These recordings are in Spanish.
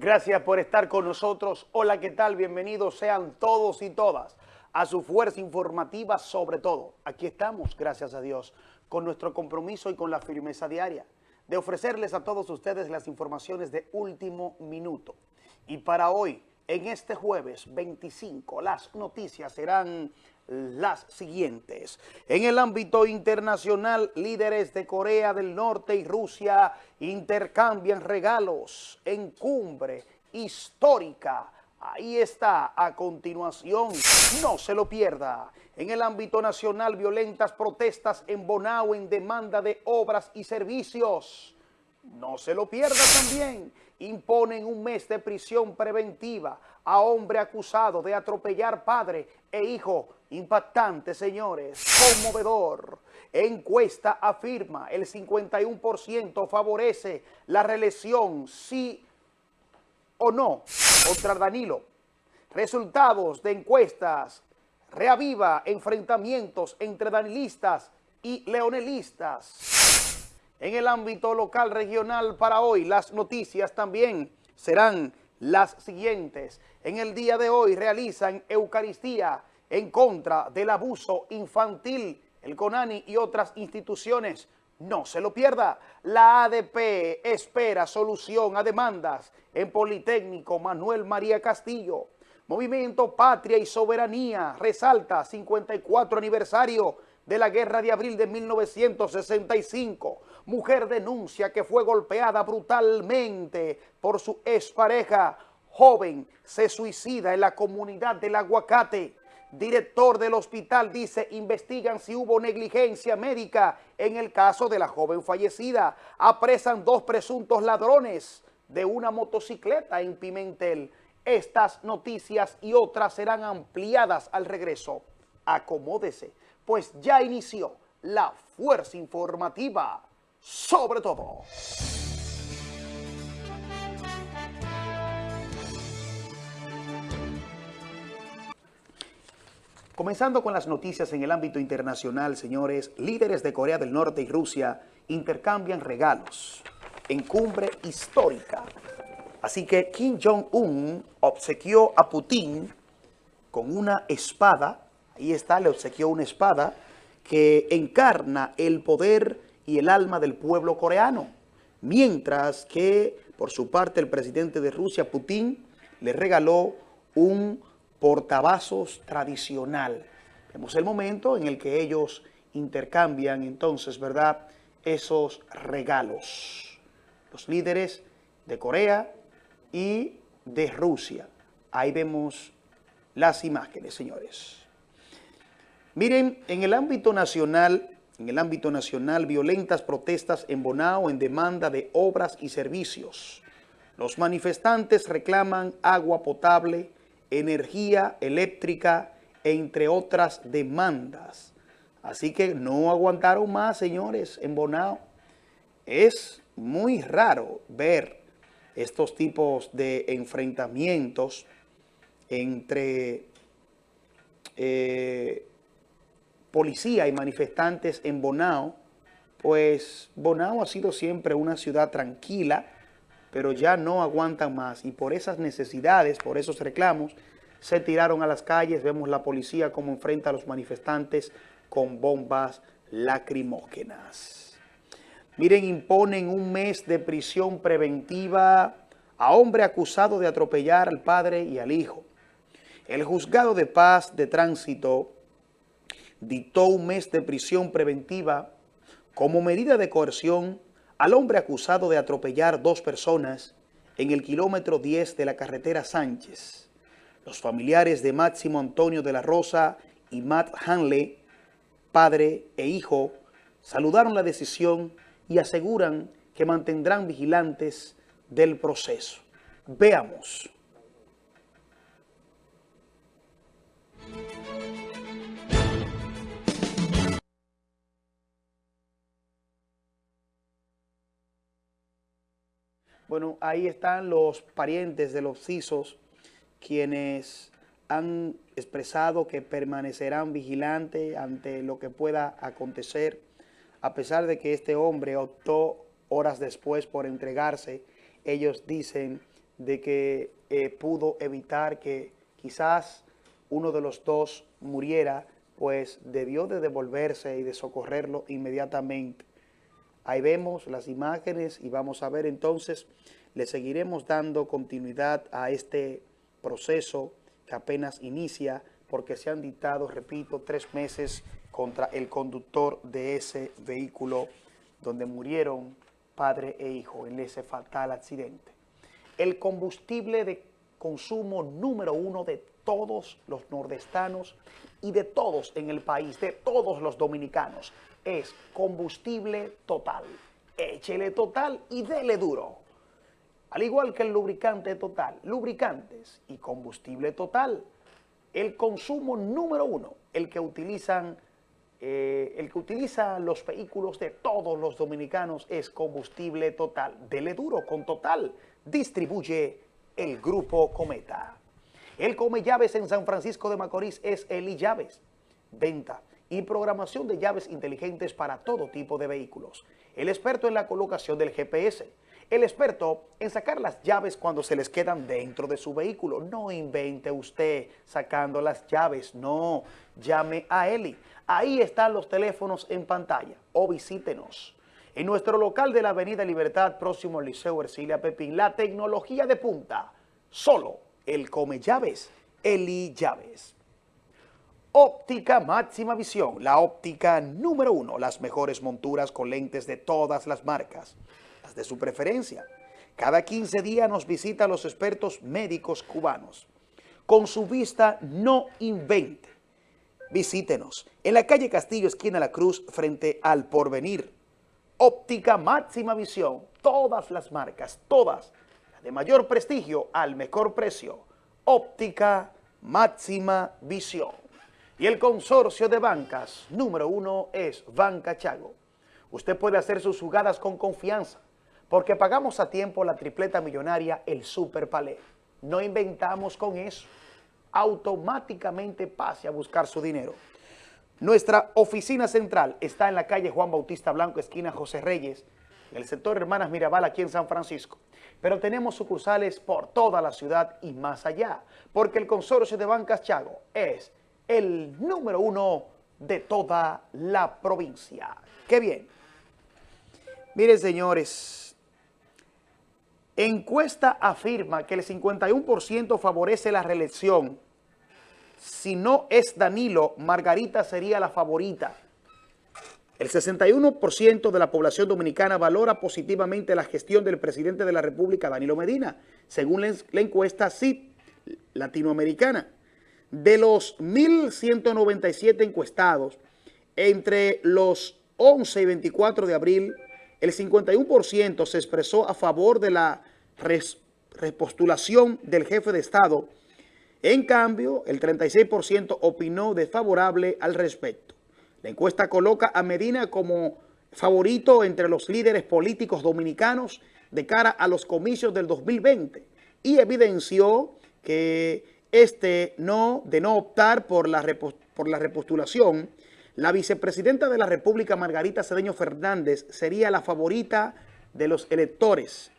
Gracias por estar con nosotros. Hola, ¿qué tal? Bienvenidos sean todos y todas a su fuerza informativa sobre todo. Aquí estamos, gracias a Dios, con nuestro compromiso y con la firmeza diaria de ofrecerles a todos ustedes las informaciones de último minuto. Y para hoy, en este jueves 25, las noticias serán las siguientes. En el ámbito internacional, líderes de Corea del Norte y Rusia intercambian regalos en cumbre histórica. Ahí está, a continuación, no se lo pierda. En el ámbito nacional, violentas protestas en Bonao en demanda de obras y servicios. No se lo pierda también. Imponen un mes de prisión preventiva a hombre acusado de atropellar padre e hijo. Impactante, señores. Conmovedor. Encuesta afirma el 51% favorece la reelección, sí o no, contra Danilo. Resultados de encuestas. Reaviva enfrentamientos entre danilistas y leonelistas. En el ámbito local regional para hoy, las noticias también serán las siguientes. En el día de hoy realizan Eucaristía en contra del abuso infantil, el CONANI y otras instituciones. No se lo pierda. La ADP espera solución a demandas en Politécnico Manuel María Castillo. Movimiento Patria y Soberanía resalta 54 aniversario de la Guerra de Abril de 1965. Mujer denuncia que fue golpeada brutalmente por su expareja. Joven se suicida en la comunidad del Aguacate. Director del hospital dice investigan si hubo negligencia médica en el caso de la joven fallecida. Apresan dos presuntos ladrones de una motocicleta en Pimentel. Estas noticias y otras serán ampliadas al regreso. Acomódese, pues ya inició la fuerza informativa sobre todo. Comenzando con las noticias en el ámbito internacional, señores, líderes de Corea del Norte y Rusia intercambian regalos en cumbre histórica. Así que Kim Jong-un obsequió a Putin con una espada, ahí está, le obsequió una espada que encarna el poder y el alma del pueblo coreano, mientras que por su parte el presidente de Rusia, Putin, le regaló un portavasos tradicional. Vemos el momento en el que ellos intercambian entonces, ¿verdad?, esos regalos. Los líderes de Corea y de Rusia. Ahí vemos las imágenes, señores. Miren, en el ámbito nacional, en el ámbito nacional, violentas protestas en Bonao en demanda de obras y servicios. Los manifestantes reclaman agua potable, energía eléctrica, entre otras demandas. Así que no aguantaron más, señores, en Bonao. Es muy raro ver estos tipos de enfrentamientos entre eh, policía y manifestantes en Bonao, pues Bonao ha sido siempre una ciudad tranquila, pero ya no aguantan más y por esas necesidades, por esos reclamos, se tiraron a las calles, vemos la policía como enfrenta a los manifestantes con bombas lacrimógenas. Miren, imponen un mes de prisión preventiva a hombre acusado de atropellar al padre y al hijo. El juzgado de paz de tránsito dictó un mes de prisión preventiva como medida de coerción al hombre acusado de atropellar dos personas en el kilómetro 10 de la carretera Sánchez. Los familiares de Máximo Antonio de la Rosa y Matt Hanley, padre e hijo, saludaron la decisión y aseguran que mantendrán vigilantes del proceso. Veamos. Bueno, ahí están los parientes de los CISOs quienes han expresado que permanecerán vigilantes ante lo que pueda acontecer a pesar de que este hombre optó horas después por entregarse, ellos dicen de que eh, pudo evitar que quizás uno de los dos muriera, pues debió de devolverse y de socorrerlo inmediatamente. Ahí vemos las imágenes y vamos a ver entonces, le seguiremos dando continuidad a este proceso que apenas inicia porque se han dictado, repito, tres meses contra el conductor de ese vehículo donde murieron padre e hijo en ese fatal accidente. El combustible de consumo número uno de todos los nordestanos y de todos en el país, de todos los dominicanos, es combustible total. Échele total y dele duro. Al igual que el lubricante total, lubricantes y combustible total, el consumo número uno, el que utilizan eh, el que utiliza los vehículos de todos los dominicanos es combustible total. Dele duro con total. Distribuye el Grupo Cometa. El Come Llaves en San Francisco de Macorís es Eli Llaves. Venta y programación de llaves inteligentes para todo tipo de vehículos. El experto en la colocación del GPS. El experto en sacar las llaves cuando se les quedan dentro de su vehículo. No invente usted sacando las llaves, no. Llame a Eli Ahí están los teléfonos en pantalla o visítenos. En nuestro local de la Avenida Libertad, próximo al Liceo Ercilia Pepín, la tecnología de punta, solo el come llaves, Eli Llaves. Óptica máxima visión, la óptica número uno, las mejores monturas con lentes de todas las marcas, las de su preferencia. Cada 15 días nos visitan los expertos médicos cubanos. Con su vista no invente visítenos en la calle Castillo, esquina La Cruz, frente al Porvenir. Óptica máxima visión, todas las marcas, todas, de mayor prestigio al mejor precio. Óptica máxima visión. Y el consorcio de bancas número uno es Banca Chago. Usted puede hacer sus jugadas con confianza, porque pagamos a tiempo la tripleta millonaria, el Super Palé. No inventamos con eso automáticamente pase a buscar su dinero. Nuestra oficina central está en la calle Juan Bautista Blanco, esquina José Reyes, en el sector Hermanas Mirabal, aquí en San Francisco. Pero tenemos sucursales por toda la ciudad y más allá, porque el consorcio de Bancas Chago es el número uno de toda la provincia. ¡Qué bien! Miren, señores, encuesta afirma que el 51% favorece la reelección si no es Danilo, Margarita sería la favorita. El 61% de la población dominicana valora positivamente la gestión del presidente de la República, Danilo Medina, según la encuesta CIP latinoamericana. De los 1.197 encuestados, entre los 11 y 24 de abril, el 51% se expresó a favor de la repostulación del jefe de Estado en cambio, el 36% opinó desfavorable al respecto. La encuesta coloca a Medina como favorito entre los líderes políticos dominicanos de cara a los comicios del 2020 y evidenció que este no, de no optar por la, por la repostulación, la vicepresidenta de la República, Margarita Cedeño Fernández, sería la favorita de los electores.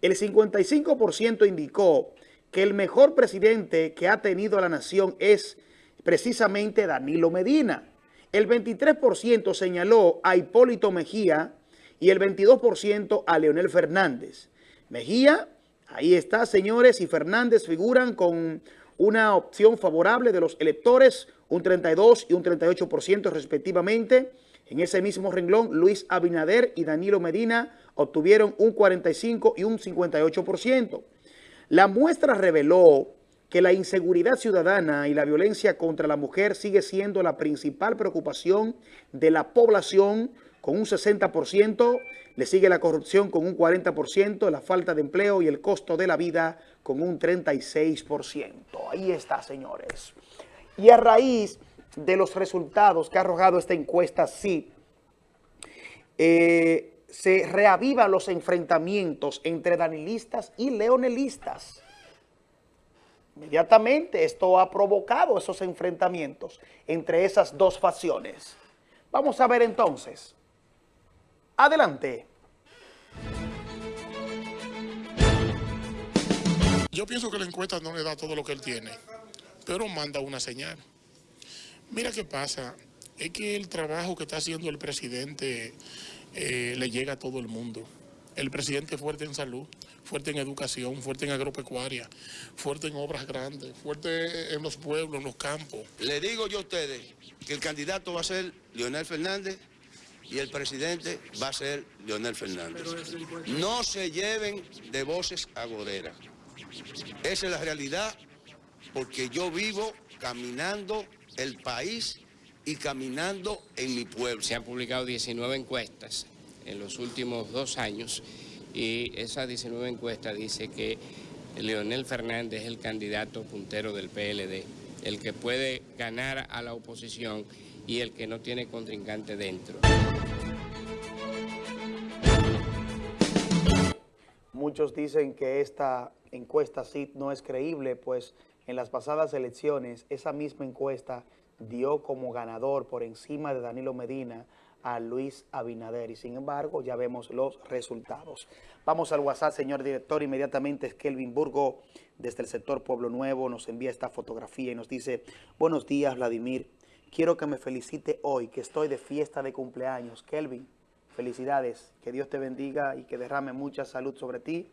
El 55% indicó que el mejor presidente que ha tenido la nación es precisamente Danilo Medina. El 23% señaló a Hipólito Mejía y el 22% a Leonel Fernández. Mejía, ahí está, señores, y Fernández figuran con una opción favorable de los electores, un 32 y un 38% respectivamente. En ese mismo renglón, Luis Abinader y Danilo Medina obtuvieron un 45 y un 58%. La muestra reveló que la inseguridad ciudadana y la violencia contra la mujer sigue siendo la principal preocupación de la población con un 60%, le sigue la corrupción con un 40%, la falta de empleo y el costo de la vida con un 36%. Ahí está, señores. Y a raíz de los resultados que ha arrojado esta encuesta, sí, eh, se reavivan los enfrentamientos entre danilistas y leonelistas. Inmediatamente esto ha provocado esos enfrentamientos entre esas dos facciones. Vamos a ver entonces. Adelante. Yo pienso que la encuesta no le da todo lo que él tiene, pero manda una señal. Mira qué pasa, es que el trabajo que está haciendo el presidente eh, le llega a todo el mundo. El presidente es fuerte en salud, fuerte en educación, fuerte en agropecuaria, fuerte en obras grandes, fuerte en los pueblos, en los campos. Le digo yo a ustedes que el candidato va a ser Leonel Fernández y el presidente va a ser Leonel Fernández. No se lleven de voces agoreras. Esa es la realidad porque yo vivo caminando el país y caminando en mi pueblo. Se han publicado 19 encuestas en los últimos dos años y esa 19 encuesta dice que Leonel Fernández es el candidato puntero del PLD, el que puede ganar a la oposición y el que no tiene contrincante dentro. Muchos dicen que esta encuesta sí no es creíble, pues en las pasadas elecciones esa misma encuesta dio como ganador por encima de Danilo Medina a Luis Abinader y sin embargo ya vemos los resultados. Vamos al WhatsApp, señor director, inmediatamente es Kelvin Burgo desde el sector Pueblo Nuevo nos envía esta fotografía y nos dice, buenos días Vladimir, quiero que me felicite hoy que estoy de fiesta de cumpleaños. Kelvin, felicidades, que Dios te bendiga y que derrame mucha salud sobre ti.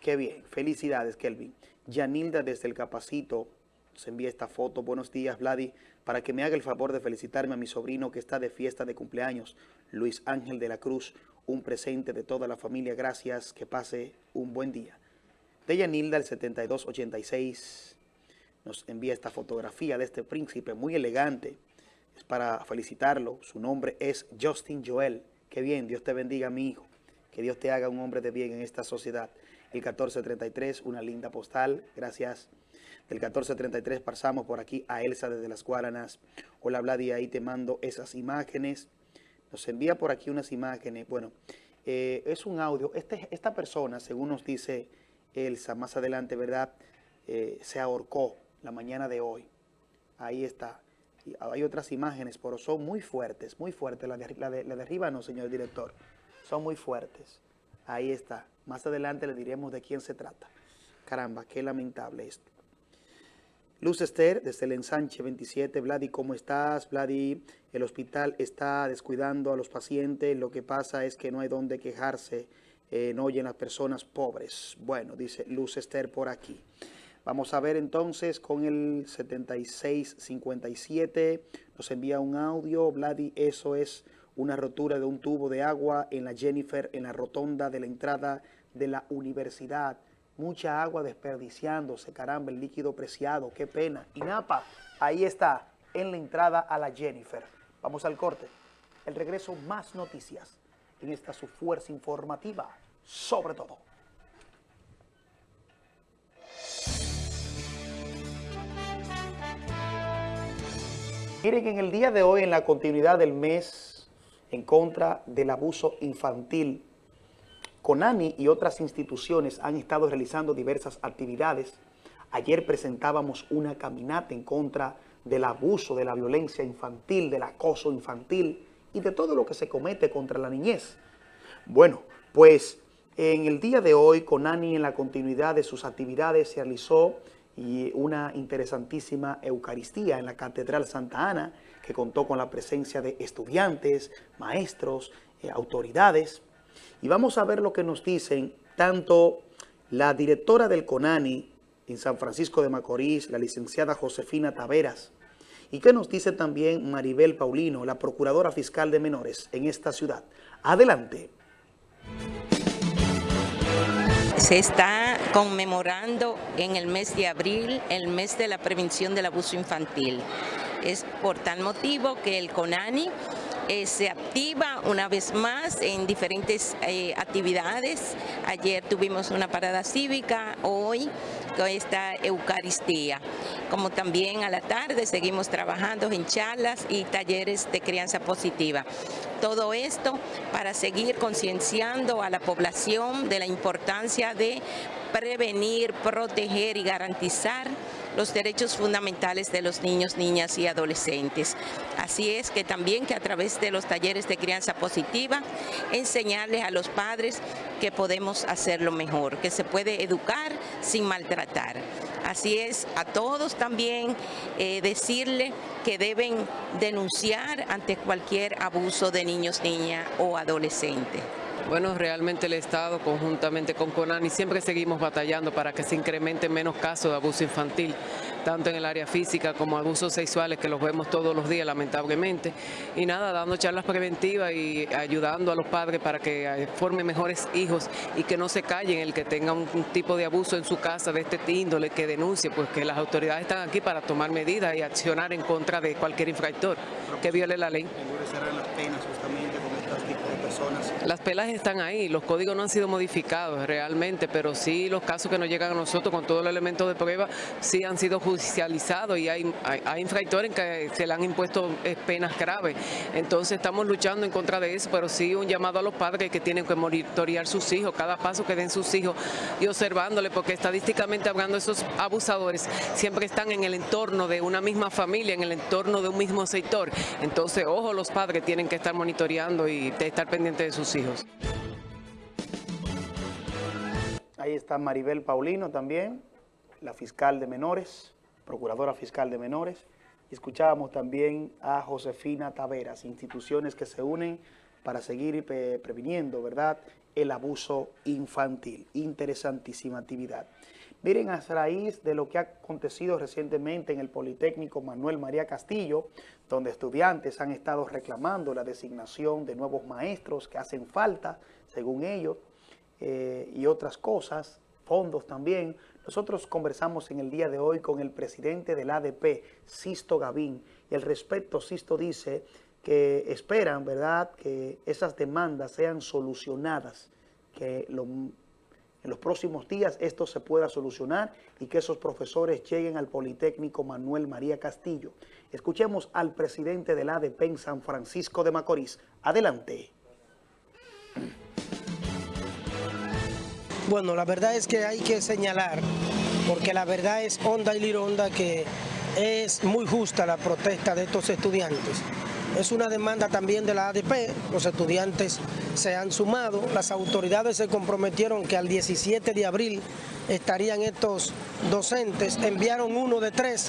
Qué bien, felicidades Kelvin. Yanilda desde el Capacito se envía esta foto. Buenos días, Vladi. Para que me haga el favor de felicitarme a mi sobrino que está de fiesta de cumpleaños, Luis Ángel de la Cruz. Un presente de toda la familia. Gracias. Que pase un buen día. Deyanilda, el 7286, nos envía esta fotografía de este príncipe muy elegante. Es para felicitarlo. Su nombre es Justin Joel. Qué bien. Dios te bendiga, mi hijo. Que Dios te haga un hombre de bien en esta sociedad. El 1433, una linda postal. Gracias. Del 1433 pasamos por aquí a Elsa desde las Guaranas. Hola Vladi, ahí te mando esas imágenes. Nos envía por aquí unas imágenes. Bueno, eh, es un audio. Este, esta persona, según nos dice Elsa, más adelante, ¿verdad? Eh, se ahorcó la mañana de hoy. Ahí está. Y hay otras imágenes, pero son muy fuertes, muy fuertes. La de, la de, de arriba no, señor director. Son muy fuertes. Ahí está. Más adelante le diremos de quién se trata. Caramba, qué lamentable esto. Luz Esther, desde el ensanche 27, Vladi, ¿cómo estás? Vladi, el hospital está descuidando a los pacientes, lo que pasa es que no hay donde quejarse, eh, no oyen las personas pobres. Bueno, dice Luz Esther por aquí. Vamos a ver entonces con el 7657, nos envía un audio, Vladi, eso es una rotura de un tubo de agua en la Jennifer, en la rotonda de la entrada de la universidad mucha agua desperdiciándose, caramba, el líquido preciado, qué pena. Y Napa, ahí está, en la entrada a la Jennifer. Vamos al corte. El regreso, más noticias en esta su fuerza informativa, sobre todo. Miren, en el día de hoy, en la continuidad del mes en contra del abuso infantil, CONANI y otras instituciones han estado realizando diversas actividades. Ayer presentábamos una caminata en contra del abuso, de la violencia infantil, del acoso infantil y de todo lo que se comete contra la niñez. Bueno, pues en el día de hoy, CONANI en la continuidad de sus actividades se realizó una interesantísima Eucaristía en la Catedral Santa Ana, que contó con la presencia de estudiantes, maestros, eh, autoridades, y vamos a ver lo que nos dicen tanto la directora del CONANI en San Francisco de Macorís, la licenciada Josefina Taveras, y qué nos dice también Maribel Paulino, la procuradora fiscal de menores en esta ciudad. Adelante. Se está conmemorando en el mes de abril el mes de la prevención del abuso infantil. Es por tal motivo que el CONANI eh, se activa una vez más en diferentes eh, actividades. Ayer tuvimos una parada cívica, hoy con esta Eucaristía. Como también a la tarde seguimos trabajando en charlas y talleres de crianza positiva. Todo esto para seguir concienciando a la población de la importancia de prevenir, proteger y garantizar los derechos fundamentales de los niños, niñas y adolescentes. Así es que también que a través de los talleres de crianza positiva, enseñarles a los padres que podemos hacerlo mejor, que se puede educar sin maltratar. Así es, a todos también eh, decirle que deben denunciar ante cualquier abuso de niños, niñas o adolescentes. Bueno, realmente el Estado, conjuntamente con CONANI, siempre seguimos batallando para que se incrementen menos casos de abuso infantil, tanto en el área física como abusos sexuales, que los vemos todos los días, lamentablemente. Y nada, dando charlas preventivas y ayudando a los padres para que eh, formen mejores hijos y que no se callen el que tenga un, tipo de abuso en su casa de este índole, que denuncie, pues que las autoridades están aquí para tomar medidas y accionar en contra de cualquier infractor que viole la ley. Las pelas están ahí, los códigos no han sido modificados realmente, pero sí los casos que nos llegan a nosotros con todos los elementos de prueba sí han sido judicializados y hay, hay, infractores que se le han impuesto eh, penas graves. Entonces estamos luchando en contra de eso, pero sí un llamado a los padres que tienen que monitorear sus hijos, cada paso que den sus hijos y observándole, porque estadísticamente hablando esos abusadores siempre están en el entorno de una misma familia, en el entorno de un mismo sector. Entonces, ojo, los padres tienen que estar monitoreando y estar pendientes de sus hijos. Ahí está Maribel Paulino también, la fiscal de menores, procuradora fiscal de menores. Escuchábamos también a Josefina Taveras, instituciones que se unen para seguir previniendo, ¿verdad?, el abuso infantil. Interesantísima actividad. Miren, a raíz de lo que ha acontecido recientemente en el Politécnico Manuel María Castillo, donde estudiantes han estado reclamando la designación de nuevos maestros que hacen falta, según ellos, eh, y otras cosas, fondos también. Nosotros conversamos en el día de hoy con el presidente del ADP, Sisto Gavín, y al respecto Sisto dice que esperan, ¿verdad?, que esas demandas sean solucionadas, que lo en los próximos días esto se pueda solucionar y que esos profesores lleguen al Politécnico Manuel María Castillo. Escuchemos al presidente del ADP en San Francisco de Macorís. Adelante. Bueno, la verdad es que hay que señalar, porque la verdad es honda y lironda que es muy justa la protesta de estos estudiantes. Es una demanda también de la ADP, los estudiantes se han sumado, las autoridades se comprometieron que al 17 de abril estarían estos docentes, enviaron uno de tres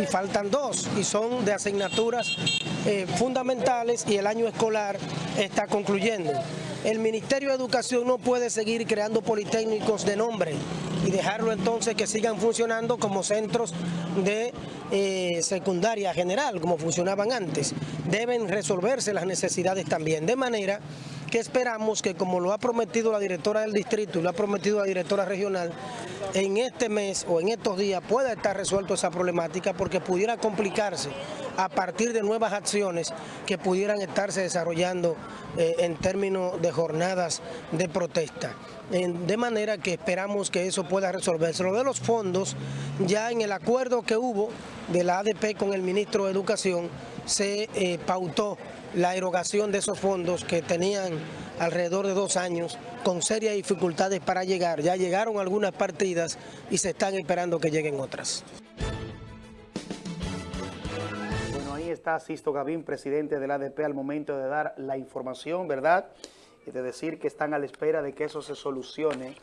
y faltan dos y son de asignaturas eh, fundamentales y el año escolar está concluyendo. El Ministerio de Educación no puede seguir creando politécnicos de nombre y dejarlo entonces que sigan funcionando como centros de eh, secundaria general, como funcionaban antes. Deben resolverse las necesidades también, de manera que esperamos que como lo ha prometido la directora del distrito y lo ha prometido la directora regional, en este mes o en estos días pueda estar resuelto esa problemática porque pudiera complicarse a partir de nuevas acciones que pudieran estarse desarrollando eh, en términos de jornadas de protesta. de manera que esperamos que eso pueda resolverse. Lo de los fondos, ya en el acuerdo que hubo de la ADP con el ministro de Educación, se eh, pautó la erogación de esos fondos que tenían alrededor de dos años con serias dificultades para llegar. Ya llegaron algunas partidas y se están esperando que lleguen otras. Bueno, ahí está Sisto Gavín, presidente del ADP, al momento de dar la información, ¿verdad? Y de decir que están a la espera de que eso se solucione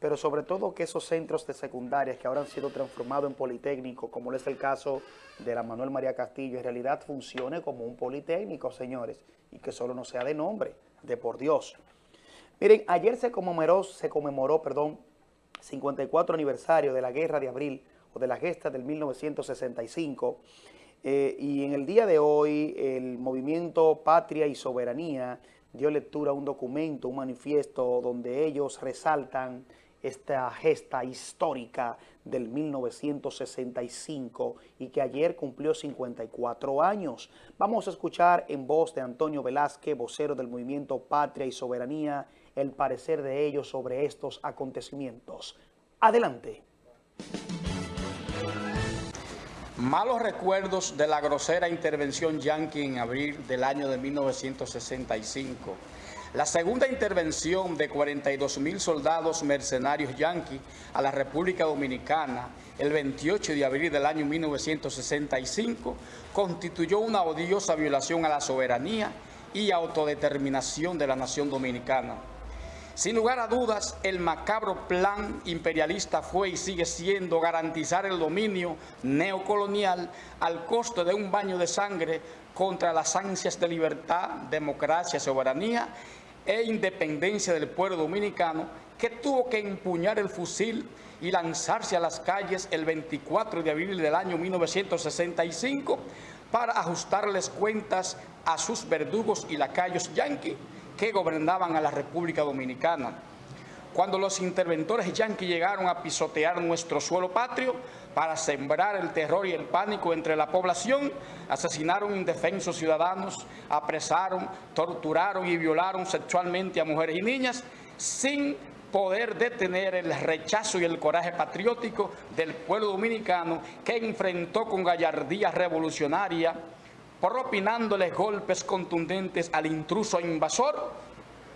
pero sobre todo que esos centros de secundarias que ahora han sido transformados en politécnico, como es el caso de la Manuel María Castillo, en realidad funcione como un politécnico, señores, y que solo no sea de nombre, de por Dios. Miren, ayer se conmemoró, se conmemoró, perdón, 54 aniversario de la Guerra de Abril, o de la gesta del 1965, eh, y en el día de hoy el movimiento Patria y Soberanía dio lectura a un documento, un manifiesto donde ellos resaltan esta gesta histórica del 1965 y que ayer cumplió 54 años. Vamos a escuchar en voz de Antonio Velázquez, vocero del movimiento Patria y Soberanía, el parecer de ellos sobre estos acontecimientos. Adelante. Malos recuerdos de la grosera intervención yanqui en abril del año de 1965 La segunda intervención de 42 mil soldados mercenarios yanquis a la República Dominicana el 28 de abril del año 1965 constituyó una odiosa violación a la soberanía y autodeterminación de la nación dominicana. Sin lugar a dudas, el macabro plan imperialista fue y sigue siendo garantizar el dominio neocolonial al costo de un baño de sangre contra las ansias de libertad, democracia, soberanía e independencia del pueblo dominicano que tuvo que empuñar el fusil y lanzarse a las calles el 24 de abril del año 1965 para ajustarles cuentas a sus verdugos y lacayos yanquis que gobernaban a la República Dominicana. Cuando los interventores yanquis llegaron a pisotear nuestro suelo patrio para sembrar el terror y el pánico entre la población, asesinaron indefensos ciudadanos, apresaron, torturaron y violaron sexualmente a mujeres y niñas sin poder detener el rechazo y el coraje patriótico del pueblo dominicano que enfrentó con gallardía revolucionaria, propinándoles golpes contundentes al intruso invasor,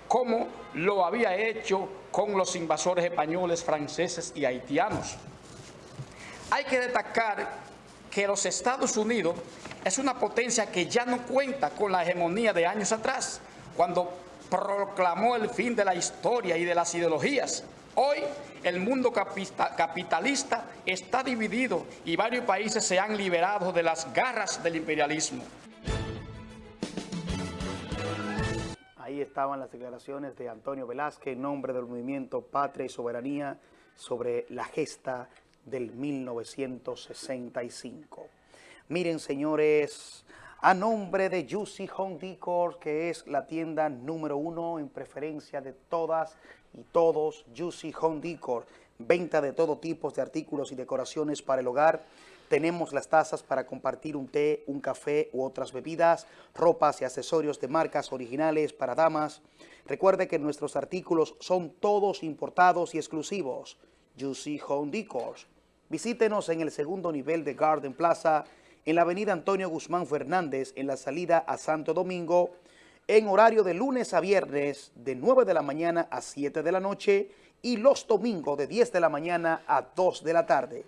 como lo había hecho con los invasores españoles, franceses y haitianos. Hay que destacar que los Estados Unidos es una potencia que ya no cuenta con la hegemonía de años atrás, cuando proclamó el fin de la historia y de las ideologías. Hoy el mundo capitalista está dividido y varios países se han liberado de las garras del imperialismo. Ahí estaban las declaraciones de Antonio Velázquez en nombre del movimiento Patria y Soberanía sobre la gesta del 1965. Miren, señores, a nombre de Juicy Home Decor, que es la tienda número uno en preferencia de todas y todos, Juicy Home Decor, venta de todo tipo de artículos y decoraciones para el hogar. Tenemos las tazas para compartir un té, un café u otras bebidas, ropas y accesorios de marcas originales para damas. Recuerde que nuestros artículos son todos importados y exclusivos. Juicy Home Decor. Visítenos en el segundo nivel de Garden Plaza, en la avenida Antonio Guzmán Fernández, en la salida a Santo Domingo, en horario de lunes a viernes de 9 de la mañana a 7 de la noche y los domingos de 10 de la mañana a 2 de la tarde.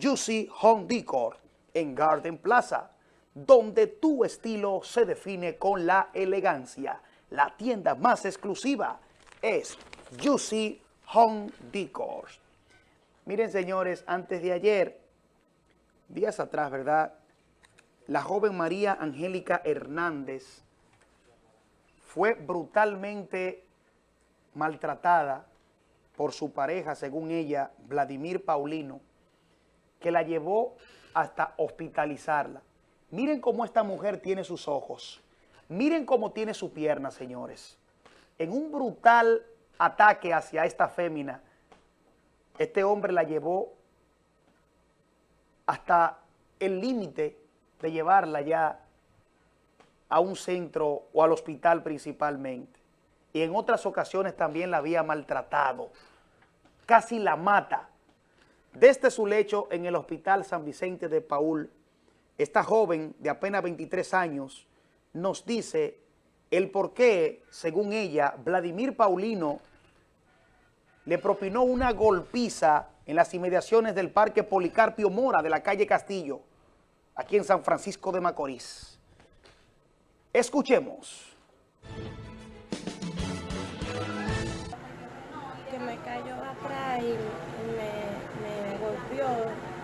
Juicy Home Decor en Garden Plaza, donde tu estilo se define con la elegancia. La tienda más exclusiva es Juicy Home Decor. Miren, señores, antes de ayer, días atrás, ¿verdad?, la joven María Angélica Hernández fue brutalmente maltratada por su pareja, según ella, Vladimir Paulino, que la llevó hasta hospitalizarla. Miren cómo esta mujer tiene sus ojos. Miren cómo tiene su pierna, señores. En un brutal ataque hacia esta fémina, este hombre la llevó hasta el límite de llevarla ya a un centro o al hospital principalmente. Y en otras ocasiones también la había maltratado. Casi la mata. Desde su lecho en el hospital San Vicente de Paul, esta joven de apenas 23 años nos dice el por qué, según ella, Vladimir Paulino le propinó una golpiza en las inmediaciones del Parque Policarpio Mora de la calle Castillo, aquí en San Francisco de Macorís. Escuchemos. Que me cayó atrás y me, golpeó,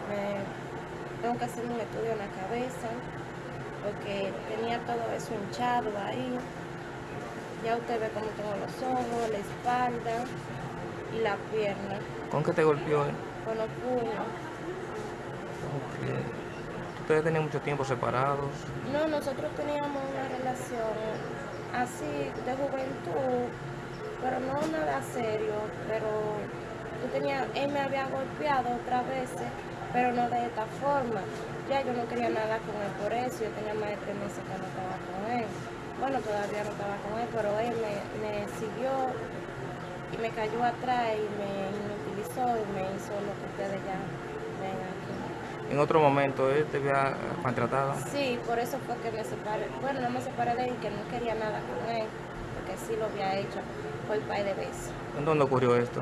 me, tengo que hacer un estudio en la cabeza, porque tenía todo eso hinchado ahí. Ya usted ve cómo tengo los ojos, la espalda la pierna. ¿Con qué te golpeó? Eh? Con los puños ustedes tenían mucho tiempo separados? No, nosotros teníamos una relación así de juventud, pero no nada serio, pero yo tenía, él me había golpeado otras veces, pero no de esta forma. Ya yo no quería nada con él por eso, yo tenía más de tres meses que no estaba con él. Bueno, todavía no estaba con él, pero él me, me siguió y me cayó atrás y me inutilizó y me hizo lo que ustedes ya ven aquí en otro momento él te había maltratado. Sí, por eso fue que me separé. Bueno, no me separé de él, que no quería nada con él, porque que sí lo había hecho por un par de veces. ¿En dónde ocurrió esto?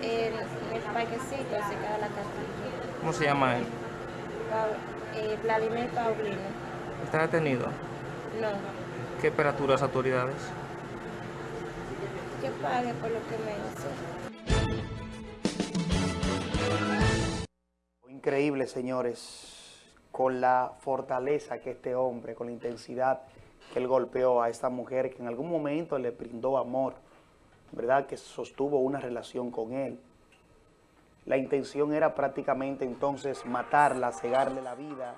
En, en el parquecito cerca de la Castilla. ¿Cómo se llama él? Eh, Vladimir Paulino. ¿Está detenido? No, ¿Qué espera las autoridades? Que pague por lo que me hizo. Increíble, señores, con la fortaleza que este hombre, con la intensidad que él golpeó a esta mujer que en algún momento le brindó amor, ¿verdad? Que sostuvo una relación con él. La intención era prácticamente entonces matarla, cegarle la vida,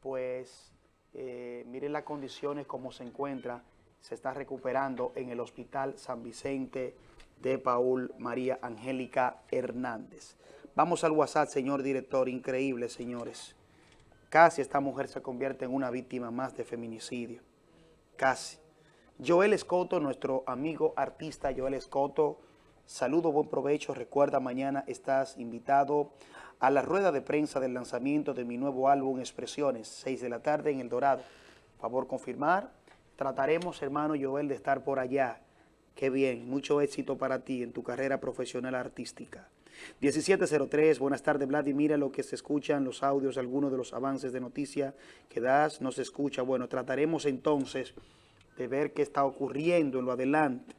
pues eh, miren las condiciones como se encuentra, se está recuperando en el Hospital San Vicente de Paul María Angélica Hernández. Vamos al WhatsApp, señor director, increíble, señores. Casi esta mujer se convierte en una víctima más de feminicidio. Casi. Joel Escoto, nuestro amigo artista Joel Escoto, saludo, buen provecho. Recuerda, mañana estás invitado a la rueda de prensa del lanzamiento de mi nuevo álbum Expresiones, 6 de la tarde en El Dorado. Favor confirmar. Trataremos, hermano Joel, de estar por allá. Qué bien, mucho éxito para ti en tu carrera profesional artística. 1703, buenas tardes Vlad, y lo que se escuchan, los audios, algunos de los avances de noticia que das, no se escucha. Bueno, trataremos entonces de ver qué está ocurriendo en lo adelante.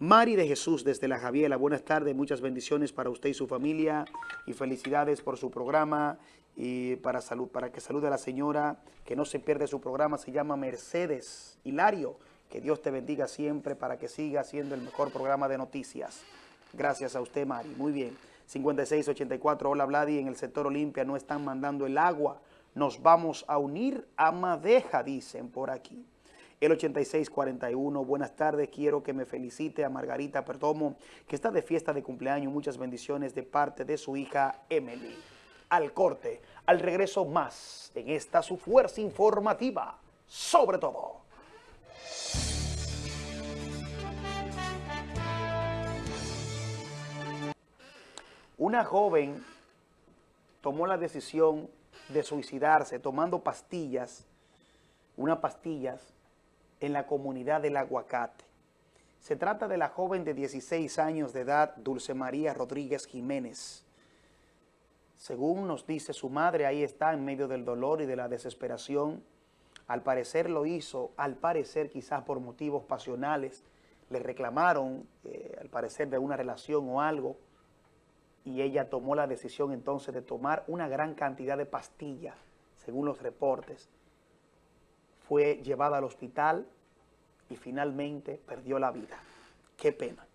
Mari de Jesús desde La Javiela, buenas tardes, muchas bendiciones para usted y su familia y felicidades por su programa y para, salud, para que salude a la señora que no se pierde su programa, se llama Mercedes Hilario. Que Dios te bendiga siempre para que siga siendo el mejor programa de noticias. Gracias a usted, Mari. Muy bien. 5684, hola Vladi, en el sector Olimpia no están mandando el agua. Nos vamos a unir a Madeja, dicen por aquí. El 8641, buenas tardes, quiero que me felicite a Margarita Perdomo, que está de fiesta de cumpleaños. Muchas bendiciones de parte de su hija Emily. Al corte, al regreso más en esta su fuerza informativa, sobre todo. Una joven tomó la decisión de suicidarse tomando pastillas, unas pastillas en la comunidad del Aguacate. Se trata de la joven de 16 años de edad, Dulce María Rodríguez Jiménez. Según nos dice su madre, ahí está en medio del dolor y de la desesperación. Al parecer lo hizo, al parecer quizás por motivos pasionales, le reclamaron, eh, al parecer de una relación o algo, y ella tomó la decisión entonces de tomar una gran cantidad de pastillas, según los reportes. Fue llevada al hospital y finalmente perdió la vida. Qué pena.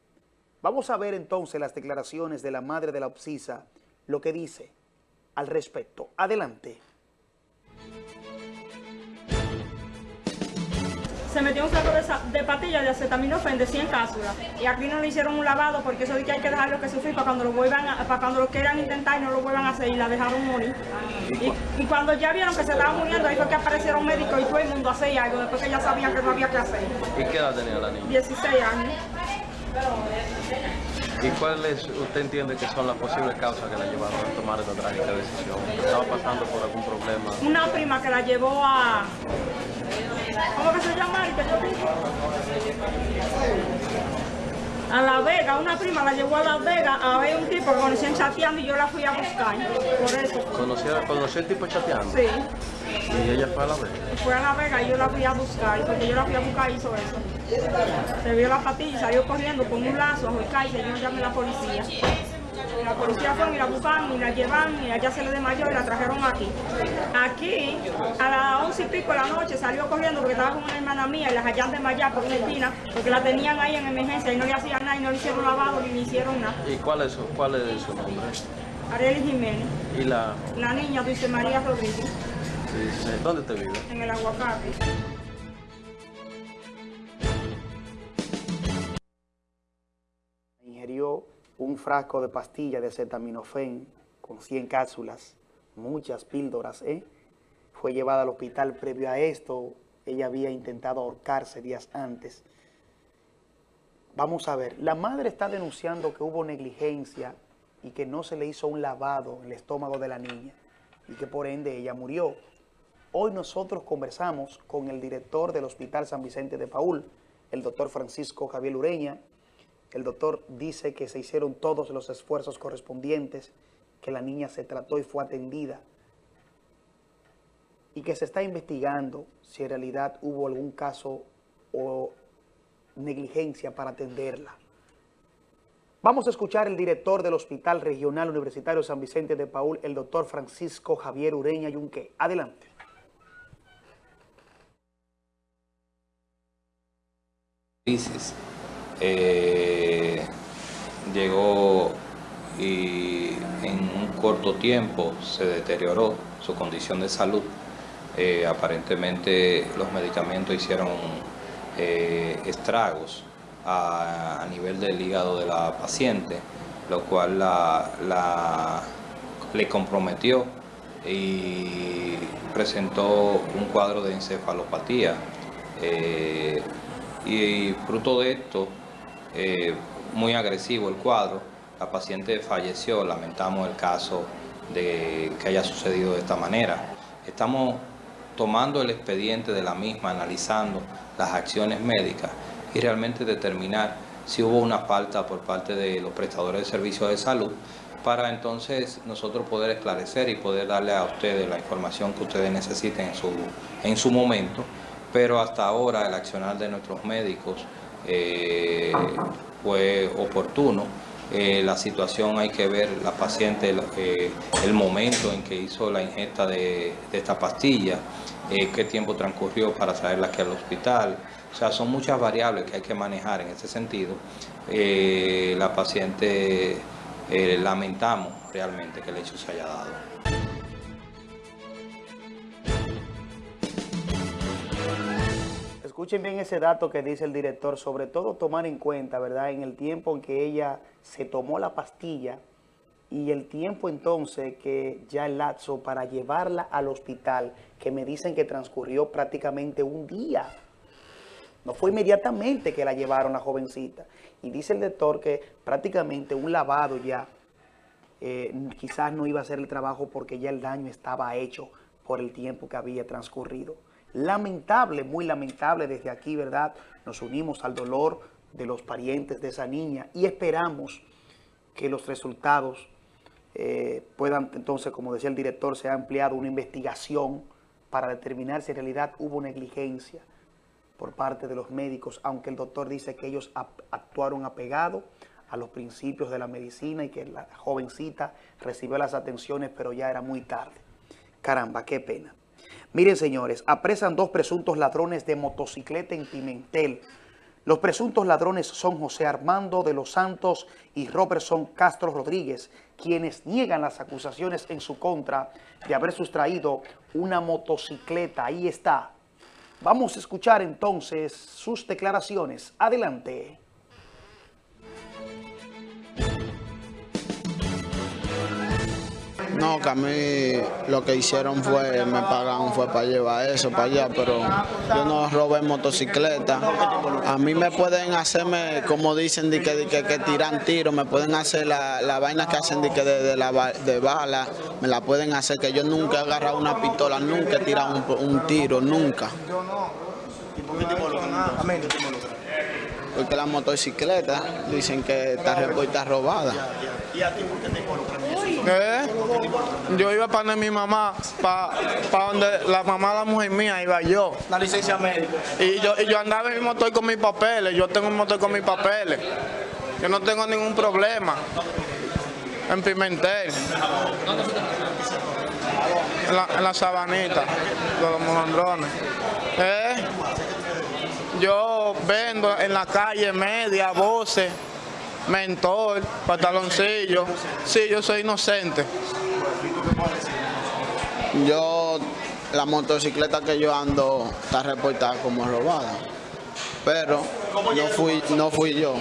Vamos a ver entonces las declaraciones de la madre de la obsisa, lo que dice al respecto. Adelante. Se metió un saco de, de pastillas de acetaminofén de 100 cápsulas y aquí no le hicieron un lavado porque eso de que hay que dejarlo que sufrir para cuando lo vuelvan a- para cuando lo quieran intentar y no lo vuelvan a hacer y la dejaron morir y, y cuando ya vieron que se estaba muriendo ahí fue que aparecieron médicos y todo el mundo hacía algo después que ya sabían que no había que hacer ¿Y qué edad tenía la niña? 16 años ¿Y cuáles usted entiende que son las posibles causas que la llevaron a tomar esta trágica decisión? ¿Estaba pasando por algún problema? una prima que la llevó a ¿cómo que se llama? que yo digo? a La Vega, una prima la llevó a La Vega a ver un tipo que conocían chateando y yo la fui a buscar, por eso. ¿Conoció, conoció el tipo chateando? Sí, ¿Y ella fue a la vez? fue a La Vega y yo la fui a buscar, porque yo la fui a buscar y hizo eso. Se vio la patilla y salió corriendo con un lazo a y yo llamé a la policía. La policía fue y la buscaron y la llevaron y allá se le desmayó y la trajeron aquí. Aquí, a las once y pico de la noche, salió corriendo porque estaba con una hermana mía y la hallaron desmayada por una esquina porque la tenían ahí en emergencia y no le hacían nada y no le hicieron lavado ni le hicieron nada. ¿Y cuál es su, cuál es su nombre? Ariel Jiménez, ¿Y la la niña Dulce María Rodríguez, dice, dónde te vive? en el aguacate. ingirió un frasco de pastilla de acetaminofén con 100 cápsulas, muchas píldoras, ¿eh? Fue llevada al hospital previo a esto, ella había intentado ahorcarse días antes. Vamos a ver, la madre está denunciando que hubo negligencia y que no se le hizo un lavado en el estómago de la niña y que por ende ella murió. Hoy nosotros conversamos con el director del Hospital San Vicente de Paul, el doctor Francisco Javier Ureña. El doctor dice que se hicieron todos los esfuerzos correspondientes, que la niña se trató y fue atendida y que se está investigando si en realidad hubo algún caso o negligencia para atenderla. Vamos a escuchar el director del Hospital Regional Universitario San Vicente de Paul, el doctor Francisco Javier Ureña Yunque. Adelante. Eh, llegó y en un corto tiempo se deterioró su condición de salud. Eh, aparentemente los medicamentos hicieron eh, estragos a, nivel del hígado de la paciente, lo cual la, le comprometió y presentó un cuadro de encefalopatía. Eh, y fruto de esto, muy agresivo el cuadro, la paciente falleció, lamentamos el caso de que haya sucedido de esta manera. Estamos tomando el expediente de la misma, analizando las acciones médicas y realmente determinar si hubo una falta por parte de los prestadores de servicios de salud para entonces nosotros poder esclarecer y poder darle a ustedes la información que ustedes necesiten en su, en su momento, pero hasta ahora el accionar de nuestros médicos eh, fue oportuno. Eh, la situación hay que ver la paciente, eh, el momento en que hizo la ingesta de, esta pastilla, qué tiempo transcurrió para traerla aquí al hospital, o sea, son muchas variables que hay que manejar en ese sentido. Eh, la paciente, eh, lamentamos realmente que el hecho se haya dado. Escuchen bien ese dato que dice el director, sobre todo tomar en cuenta, ¿verdad?, en el tiempo en que ella se tomó la pastilla y el tiempo entonces que ya el lapso para llevarla al hospital, que me dicen que transcurrió prácticamente un día no fue inmediatamente que la llevaron la jovencita. Y dice el doctor que prácticamente un lavado ya eh, quizás no iba a hacer el trabajo porque ya el daño estaba hecho por el tiempo que había transcurrido. Lamentable, muy lamentable desde aquí, ¿verdad? Nos unimos al dolor de los parientes de esa niña y esperamos que los resultados eh, puedan, entonces, como decía el director, se ha ampliado una investigación para determinar si en realidad hubo negligencia por parte de los médicos, aunque el doctor dice que ellos actuaron apegado a los principios de la medicina y que la jovencita recibió las atenciones, pero ya era muy tarde. Caramba, qué pena. Miren, señores, apresan dos presuntos ladrones de motocicleta en Pimentel. Los presuntos ladrones son José Armando de los Santos y Robertson Castro Rodríguez, quienes niegan las acusaciones en su contra de haber sustraído una motocicleta. Ahí está, Vamos a escuchar entonces sus declaraciones. Adelante. No, que a mí lo que hicieron fue, me pagaron fue para llevar eso para allá, pero yo no robé motocicleta. A mí me pueden hacerme, como dicen, de que, tiran tiro, me pueden hacer la, la vaina que hacen de, que de, de bala, me la pueden hacer, que yo nunca he agarrado una pistola, nunca he tirado un, tiro, nunca. Porque la motocicleta dicen que está, está robada. ¿Y a ti por qué te ¿Eh? Yo iba para donde mi mamá, para, para donde la mamá de la mujer mía iba yo. La licencia médica. Y yo, y yo andaba en mi motor con mis papeles, yo tengo un motor con mis papeles. Yo no tengo ningún problema. En Pimentel. En la, en la sabanita, de los molondrones. ¿Eh? Yo vendo en la calle media, voces mentor, pantaloncillo. Sí, yo soy inocente. Yo, la motocicleta que yo ando está reportada como robada. Pero no fui, no fui yo.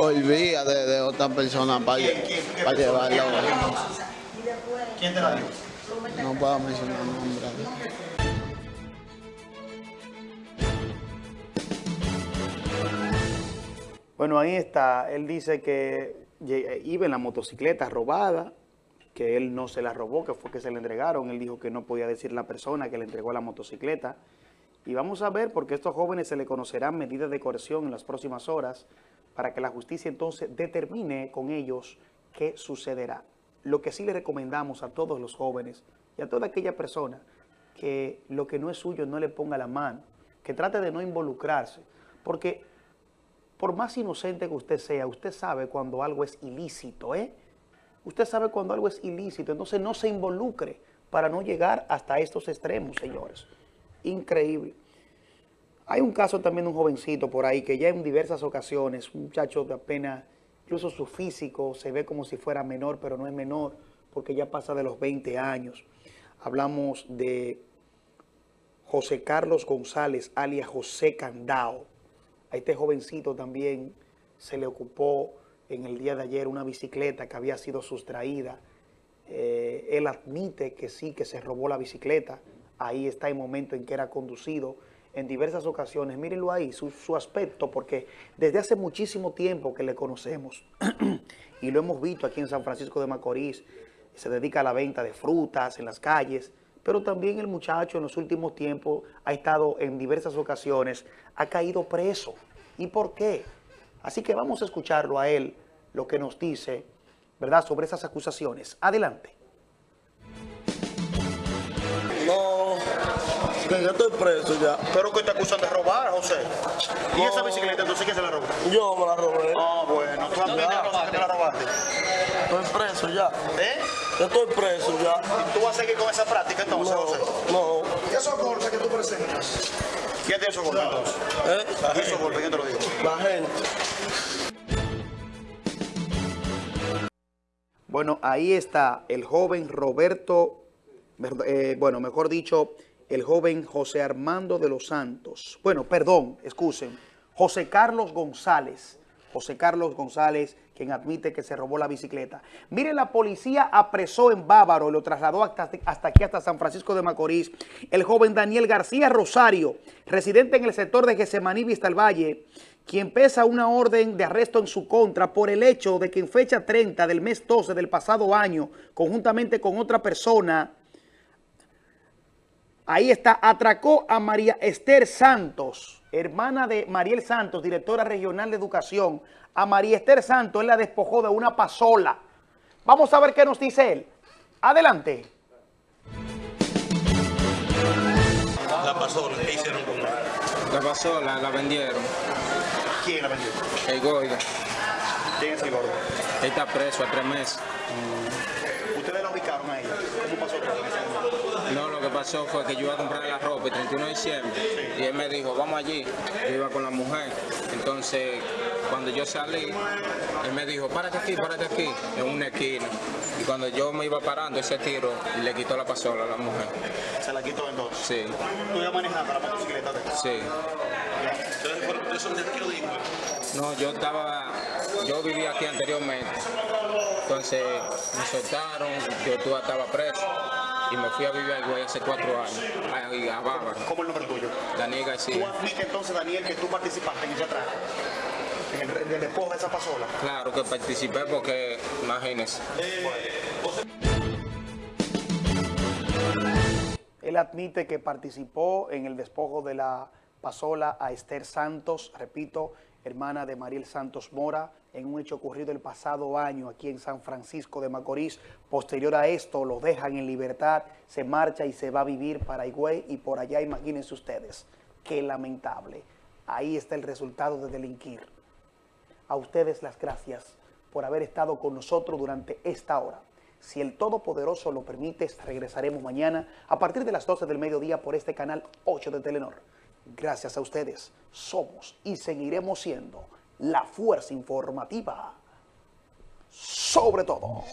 Hoy vía de, de otra persona para, para llevarlo. ¿Quién te la dio? No puedo mencionar el Bueno, ahí está. Él dice que iba en la motocicleta robada, que él no se la robó, que fue que se le entregaron. Él dijo que no podía decir la persona que le entregó la motocicleta Y vamos a ver, porque a estos jóvenes se le conocerán medidas de coerción en las próximas horas para que la justicia entonces determine con ellos qué sucederá. Lo que sí le recomendamos a todos los jóvenes y a toda aquella persona que lo que no es suyo no le ponga la mano, que trate de no involucrarse, porque por más inocente que usted sea, usted sabe cuando algo es ilícito, ¿eh? Usted sabe cuando algo es ilícito, entonces no se involucre para no llegar hasta estos extremos, señores. Increíble. Hay un caso también de un jovencito por ahí que ya en diversas ocasiones, un muchacho de apenas, incluso su físico se ve como si fuera menor, pero no es menor, porque ya pasa de los 20 años. Hablamos de José Carlos González, alias José Candao. A este jovencito también se le ocupó en el día de ayer una bicicleta que había sido sustraída. Eh, él admite que sí, que se robó la bicicleta. Ahí está el momento en que era conducido en diversas ocasiones. Mírenlo ahí, su, su aspecto, porque desde hace muchísimo tiempo que le conocemos y lo hemos visto aquí en San Francisco de Macorís, se dedica a la venta de frutas en las calles, pero también el muchacho en los últimos tiempos ha estado en diversas ocasiones, ha caído preso. ¿Y por qué? Así que vamos a escucharlo a él, lo que nos dice, ¿verdad?, sobre esas acusaciones. Adelante. No, que yo estoy preso ya. Pero que te acusan de robar, José. ¿Y esa bicicleta entonces quién se la robó? Yo me la robé. Ah, bueno, tú admites que te la robaste. Estoy preso ya. ¿Eh? Yo estoy preso ya. ¿Y tú vas a seguir con esa práctica entonces, No, José? no. ¿Y esos golpes que tú presentas? ¿Quién tiene esos golpes entonces? ¿Eh? ¿Y esos golpes? ¿Quién te lo digo? La gente. Bueno, ahí está el joven Roberto, eh, bueno, mejor dicho, el joven José Armando de los Santos. Bueno, perdón, excusen, José Carlos González. José Carlos González, quien admite que se robó la bicicleta. Miren, la policía apresó en Bávaro y lo trasladó hasta, hasta aquí, hasta San Francisco de Macorís, el joven Daniel García Rosario, residente en el sector de Gesemaní Vista al Valle, quien pesa una orden de arresto en su contra por el hecho de que en fecha 30 del mes 12 del pasado año, conjuntamente con otra persona, ahí está, atracó a María Esther Santos, hermana de Mariel Santos, directora regional de educación. A María Esther Santos él la despojó de una pasola. Vamos a ver qué nos dice él. Adelante. La pasola, ¿qué hicieron con ella? La pasola la vendieron. ¿Quién la vendió? El gordo. ¿Quién es el gordo? Él está preso a tres meses. ¿Ustedes la ubicaron a ella? ¿Cómo pasó todo en ese momento? No, lo que pasó fue que yo iba a comprar la ropa el 31 de diciembre y él me dijo, vamos allí. Yo iba con la mujer. Entonces, cuando yo salí, él me dijo, párate aquí, párate aquí, en una esquina. Y cuando yo me iba parando, ese tiro le quitó la pasola a la mujer. ¿Se la quitó entonces? Sí, ¿Tú ibas manejando la motocicleta? sí. No, yo estaba, yo vivía aquí anteriormente. Entonces me soltaron, yo tú- estaba preso y me fui a vivir al güey hace cuatro años, a, a Bávaro. ¿Cómo es el nombre tuyo? Daniel ¿Tú García. admites entonces, Daniel, que tú participaste en ese atraco? En el, en el despojo de esa pasola. Claro que participé porque, imagínense. Él admite que participó en el despojo de la pasola a Esther Santos, repito, hermana de Mariel Santos Mora, en un hecho ocurrido el pasado año aquí en San Francisco de Macorís. Posterior a esto, lo dejan en libertad, se marcha y se va a vivir para Higüey y por allá, imagínense ustedes, qué lamentable. Ahí está el resultado de delinquir. A ustedes las gracias por haber estado con nosotros durante esta hora. Si el Todopoderoso lo permite, regresaremos mañana a partir de las 12 del mediodía por este canal 8 de Telenor. Gracias a ustedes, somos y seguiremos siendo la fuerza informativa sobre todo.